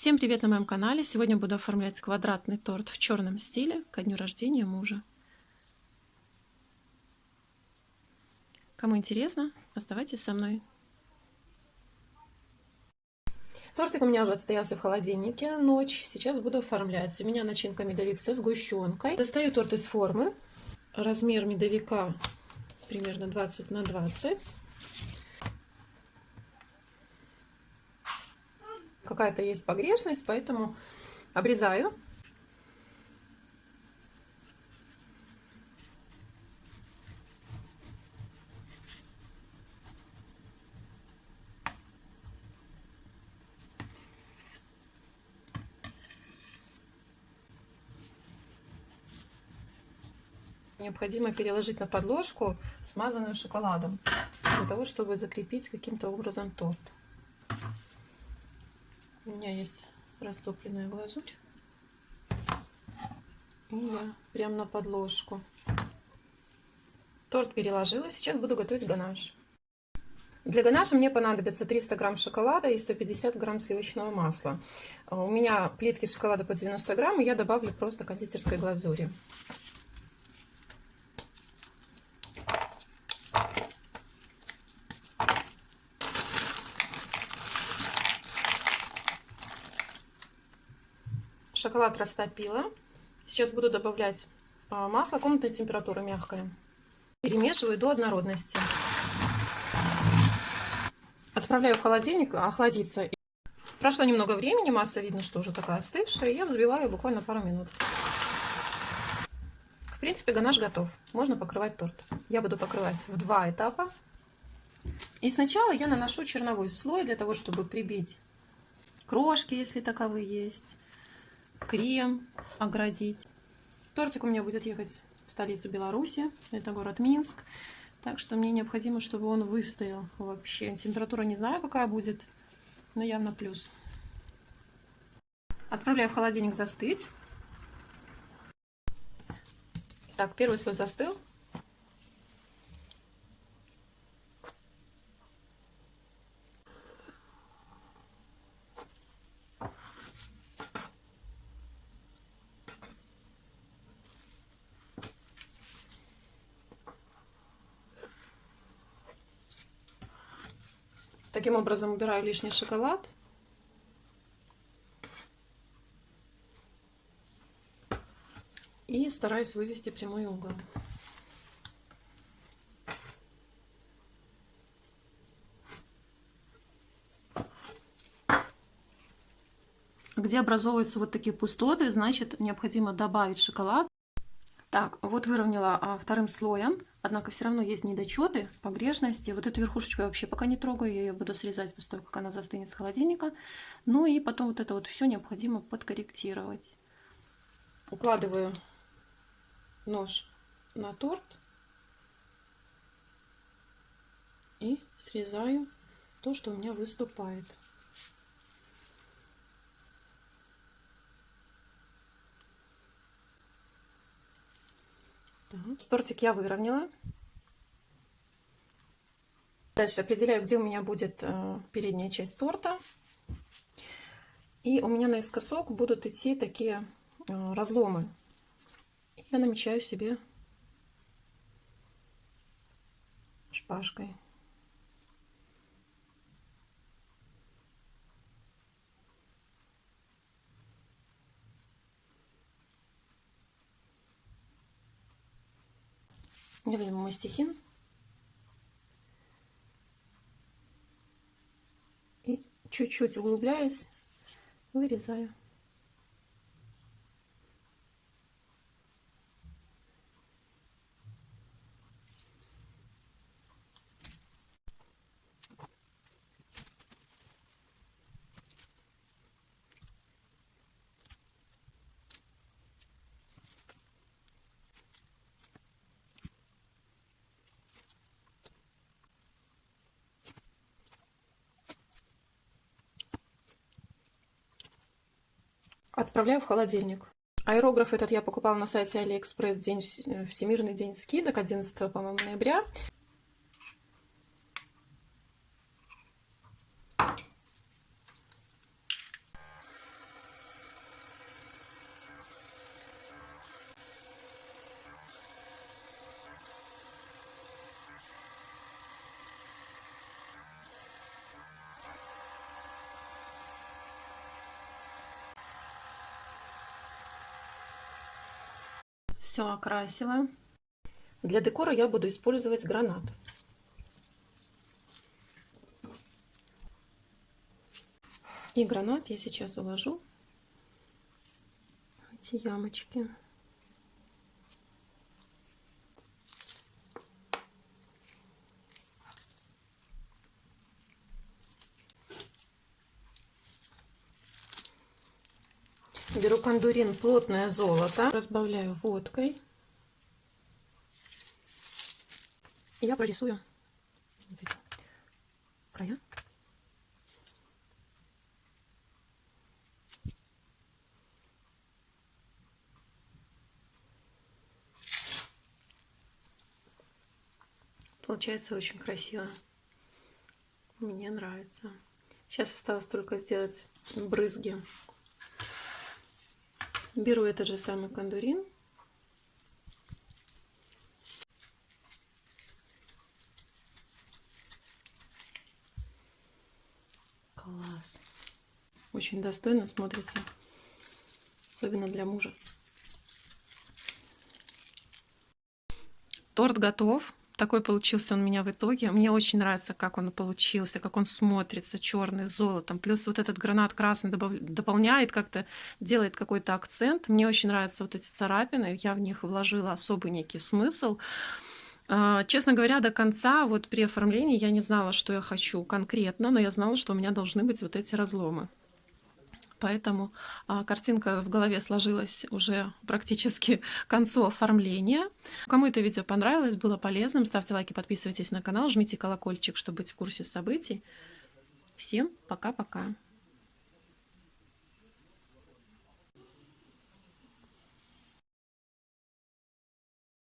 Всем привет на моем канале! Сегодня буду оформлять квадратный торт в черном стиле ко дню рождения мужа. Кому интересно, оставайтесь со мной. Тортик у меня уже отстоялся в холодильнике ночь. Сейчас буду оформлять. У меня начинка медовик со сгущенкой. Достаю торт из формы. Размер медовика примерно 20 на 20. Какая-то есть погрешность, поэтому обрезаю. Необходимо переложить на подложку, смазанную шоколадом, для того, чтобы закрепить каким-то образом торт. У меня есть растопленная глазурь. И я прям на подложку. Торт переложила. Сейчас буду готовить ганаш. Для ганаша мне понадобится 300 грамм шоколада и 150 грамм сливочного масла. У меня плитки шоколада по 90 грамм, и я добавлю просто кондитерской глазури. Шоколад растопила. Сейчас буду добавлять а, масло комнатной температуры мягкое. Перемешиваю до однородности. Отправляю в холодильник охладиться. Прошло немного времени, масса видно, что уже такая остывшая. Я взбиваю буквально пару минут. В принципе, ганаш готов. Можно покрывать торт. Я буду покрывать в два этапа. И сначала я наношу черновой слой для того, чтобы прибить крошки, если таковые есть крем оградить. Тортик у меня будет ехать в столицу Беларуси, это город Минск. Так что мне необходимо, чтобы он выстоял вообще. Температура не знаю, какая будет, но явно плюс. Отправляю в холодильник застыть. Так, первый слой застыл. Таким образом убираю лишний шоколад. И стараюсь вывести прямой угол. Где образовываются вот такие пустоты, значит необходимо добавить шоколад. Так, вот выровняла а, вторым слоем, однако все равно есть недочеты, погрешности. Вот эту верхушечку я вообще пока не трогаю, я ее буду срезать после того, как она застынет с холодильника. Ну и потом вот это вот все необходимо подкорректировать. Укладываю нож на торт и срезаю то, что у меня выступает. Так, тортик я выровняла. Дальше определяю, где у меня будет э, передняя часть торта. И у меня наискосок будут идти такие э, разломы. Я намечаю себе шпажкой. Я возьму мастихин и чуть-чуть углубляясь, вырезаю. Отправляю в холодильник. Аэрограф этот я покупала на сайте Алиэкспресс день, Всемирный день скидок 11 по-моему ноября. Все окрасила. Для декора я буду использовать гранат. И гранат я сейчас уложу эти ямочки. Беру кондурин плотное золото, разбавляю водкой. я прорисую вот края. Получается очень красиво. Мне нравится. Сейчас осталось только сделать брызги. Беру этот же самый кондурин Класс. Очень достойно смотрится. Особенно для мужа. Торт готов. Такой получился он у меня в итоге. Мне очень нравится, как он получился, как он смотрится, черный, с золотом. Плюс вот этот гранат красный дополняет, как-то делает какой-то акцент. Мне очень нравятся вот эти царапины. Я в них вложила особый некий смысл. А, честно говоря, до конца, вот при оформлении я не знала, что я хочу конкретно, но я знала, что у меня должны быть вот эти разломы. Поэтому а, картинка в голове сложилась уже практически к концу оформления. Кому это видео понравилось, было полезным, ставьте лайки, подписывайтесь на канал, жмите колокольчик, чтобы быть в курсе событий. Всем пока-пока!